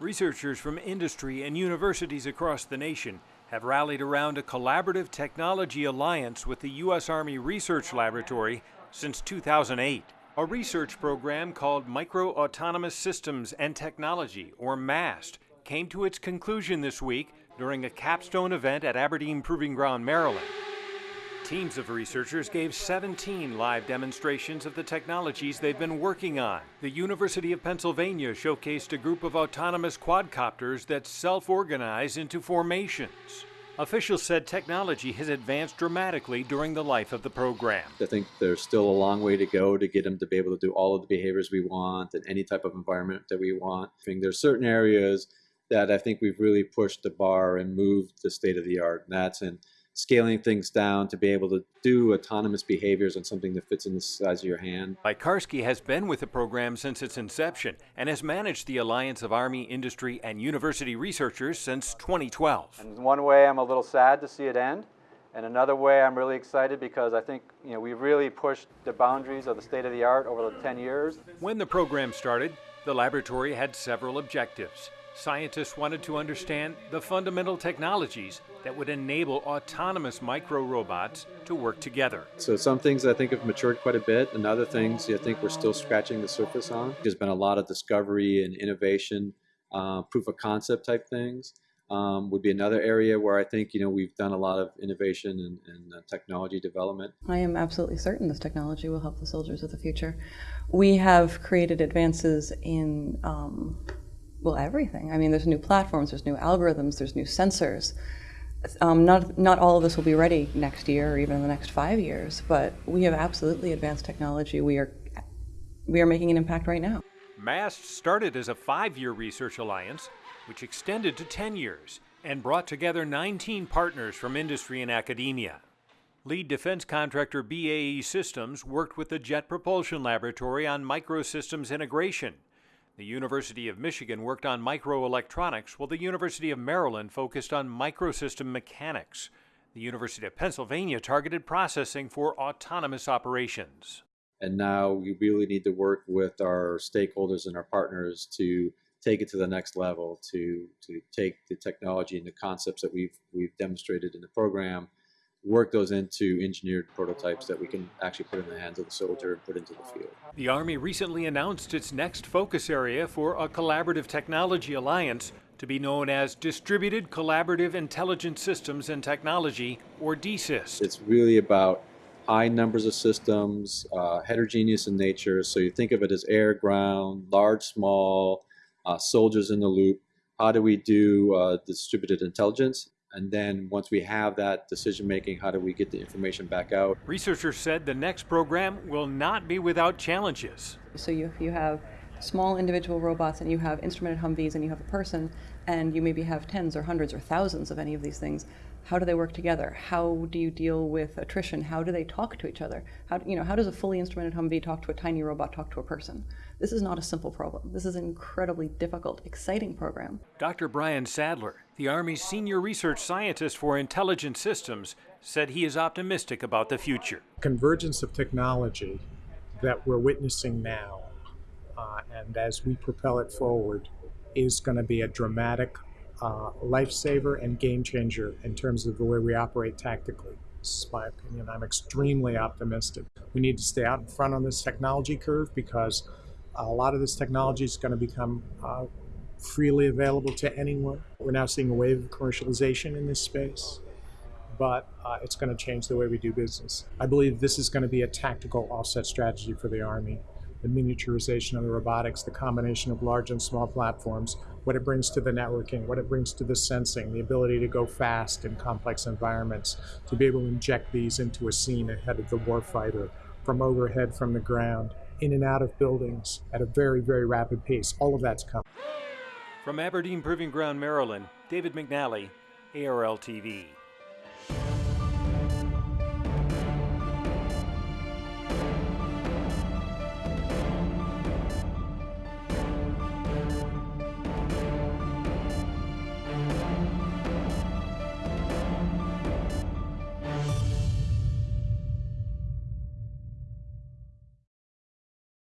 Researchers from industry and universities across the nation have rallied around a collaborative technology alliance with the U.S. Army Research Laboratory since 2008. A research program called Micro Autonomous Systems and Technology, or MAST, came to its conclusion this week during a capstone event at Aberdeen Proving Ground, Maryland. Teams of researchers gave 17 live demonstrations of the technologies they've been working on. The University of Pennsylvania showcased a group of autonomous quadcopters that self-organize into formations. Officials said technology has advanced dramatically during the life of the program. I think there's still a long way to go to get them to be able to do all of the behaviors we want and any type of environment that we want. I think there's certain areas that I think we've really pushed the bar and moved the state of the art, and that's in scaling things down to be able to do autonomous behaviors on something that fits in the size of your hand. Piekarski has been with the program since its inception and has managed the Alliance of Army, Industry, and University Researchers since 2012. And one way I'm a little sad to see it end, and another way I'm really excited because I think you know we've really pushed the boundaries of the state of the art over the 10 years. When the program started, the laboratory had several objectives scientists wanted to understand the fundamental technologies that would enable autonomous micro robots to work together. So some things I think have matured quite a bit, and other things I think we're still scratching the surface on. There's been a lot of discovery and innovation, uh, proof of concept type things. Um, would be another area where I think you know we've done a lot of innovation and, and uh, technology development. I am absolutely certain this technology will help the soldiers of the future. We have created advances in um, well, everything. I mean, there's new platforms, there's new algorithms, there's new sensors. Um, not, not all of this will be ready next year or even in the next five years, but we have absolutely advanced technology. We are, we are making an impact right now. MAST started as a five-year research alliance, which extended to 10 years and brought together 19 partners from industry and academia. Lead defense contractor BAE Systems worked with the Jet Propulsion Laboratory on microsystems integration the University of Michigan worked on microelectronics, while the University of Maryland focused on microsystem mechanics. The University of Pennsylvania targeted processing for autonomous operations. And now we really need to work with our stakeholders and our partners to take it to the next level, to, to take the technology and the concepts that we've, we've demonstrated in the program work those into engineered prototypes that we can actually put in the hands of the soldier and put into the field. The Army recently announced its next focus area for a collaborative technology alliance to be known as Distributed Collaborative Intelligent Systems and Technology, or DCIST. It's really about high numbers of systems, uh, heterogeneous in nature, so you think of it as air, ground, large, small, uh, soldiers in the loop. How do we do uh, distributed intelligence? And then once we have that decision making, how do we get the information back out? Researchers said the next program will not be without challenges. So you, you have small individual robots and you have instrumented Humvees and you have a person and you maybe have tens or hundreds or thousands of any of these things. How do they work together? How do you deal with attrition? How do they talk to each other? How, you know, how does a fully instrumented Humvee talk to a tiny robot talk to a person? This is not a simple problem. This is an incredibly difficult, exciting program. Dr. Brian Sadler, the Army's senior research scientist for intelligent systems, said he is optimistic about the future. Convergence of technology that we're witnessing now, uh, and as we propel it forward, is going to be a dramatic uh, lifesaver and game changer in terms of the way we operate tactically. This is my opinion. I'm extremely optimistic. We need to stay out in front on this technology curve because a lot of this technology is going to become uh, freely available to anyone. We're now seeing a wave of commercialization in this space, but uh, it's going to change the way we do business. I believe this is going to be a tactical offset strategy for the Army the miniaturization of the robotics, the combination of large and small platforms, what it brings to the networking, what it brings to the sensing, the ability to go fast in complex environments, to be able to inject these into a scene ahead of the warfighter, from overhead, from the ground, in and out of buildings at a very, very rapid pace. All of that's coming. From Aberdeen Proving Ground, Maryland, David McNally, ARL TV.